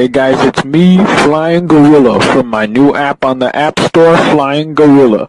Hey guys, it's me, Flying Gorilla, from my new app on the App Store, Flying Gorilla.